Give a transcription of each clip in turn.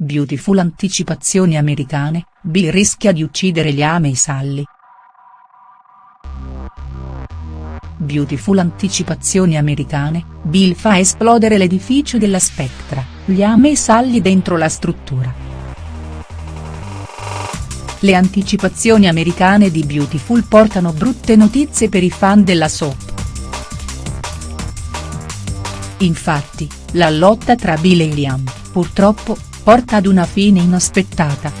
Beautiful anticipazioni americane, Bill rischia di uccidere Liam e Sally. Beautiful anticipazioni americane, Bill fa esplodere l'edificio della Spectra, Liam e Sally dentro la struttura. Le anticipazioni americane di Beautiful portano brutte notizie per i fan della soap. Infatti, la lotta tra Bill e Liam, purtroppo, porta ad una fine inaspettata.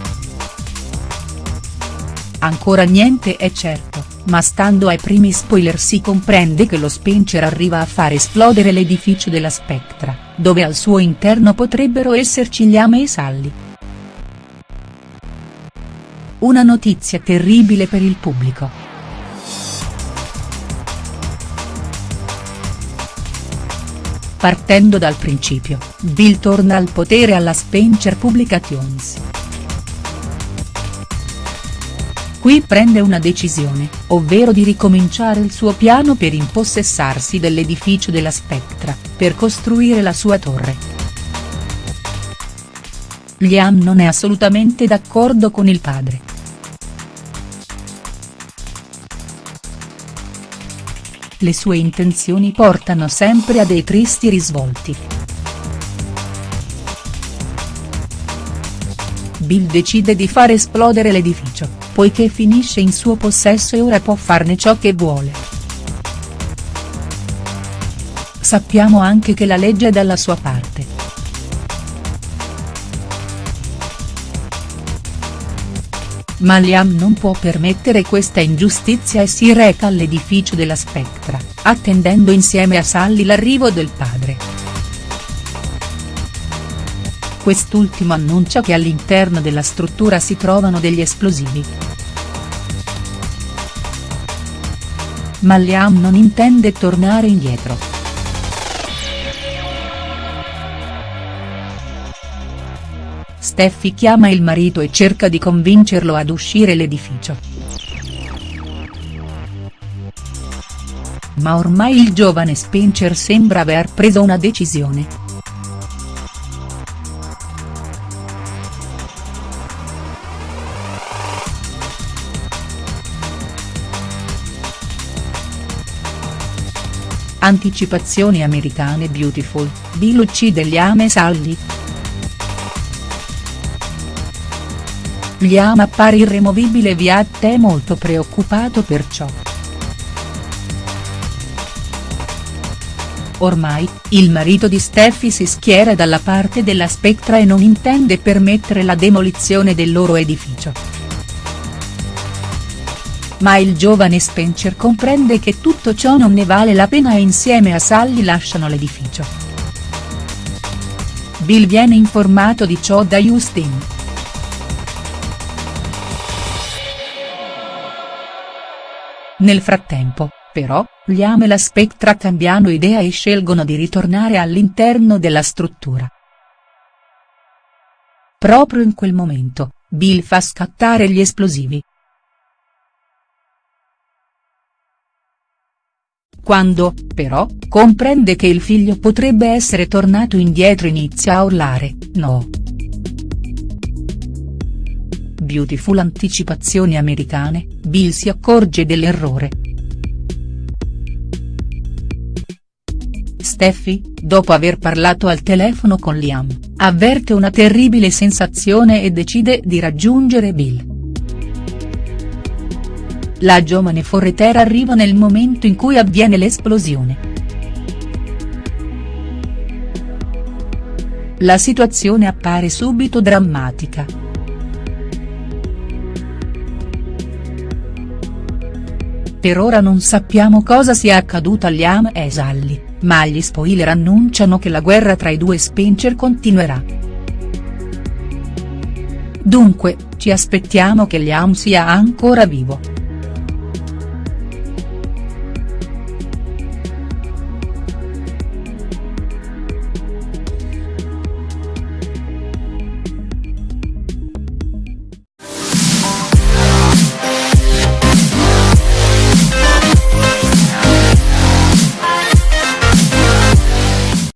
Ancora niente è certo, ma stando ai primi spoiler si comprende che lo Spencer arriva a far esplodere l'edificio della Spectra, dove al suo interno potrebbero esserci Liam e Sally. Una notizia terribile per il pubblico. Partendo dal principio, Bill torna al potere alla Spencer Publications. Qui prende una decisione, ovvero di ricominciare il suo piano per impossessarsi dell'edificio della Spectra, per costruire la sua torre. Liam non è assolutamente d'accordo con il padre. Le sue intenzioni portano sempre a dei tristi risvolti. Bill decide di far esplodere l'edificio, poiché finisce in suo possesso e ora può farne ciò che vuole. Sappiamo anche che la legge è dalla sua parte. Ma Liam non può permettere questa ingiustizia e si reca all'edificio della Spectra, attendendo insieme a Sally l'arrivo del padre. Quest'ultimo annuncia che all'interno della struttura si trovano degli esplosivi. Ma Liam non intende tornare indietro. Steffi chiama il marito e cerca di convincerlo ad uscire l'edificio. Ma ormai il giovane Spencer sembra aver preso una decisione. Anticipazioni americane Beautiful, Bill uccide Liam e Sally. Liam appare irremovibile via è molto preoccupato per ciò. Ormai, il marito di Steffi si schiera dalla parte della Spectra e non intende permettere la demolizione del loro edificio. Ma il giovane Spencer comprende che tutto ciò non ne vale la pena e insieme a Sally lasciano l'edificio. Bill viene informato di ciò da Justin. Nel frattempo, però, Liam e la Spectra cambiano idea e scelgono di ritornare all'interno della struttura. Proprio in quel momento, Bill fa scattare gli esplosivi. Quando, però, comprende che il figlio potrebbe essere tornato indietro inizia a urlare, no. Beautiful anticipazioni americane, Bill si accorge dell'errore. Steffi, dopo aver parlato al telefono con Liam, avverte una terribile sensazione e decide di raggiungere Bill. La giovane forretera arriva nel momento in cui avviene l'esplosione. La situazione appare subito drammatica. Per ora non sappiamo cosa sia accaduto a Liam e Sally, ma gli spoiler annunciano che la guerra tra i due Spencer continuerà. Dunque, ci aspettiamo che Liam sia ancora vivo.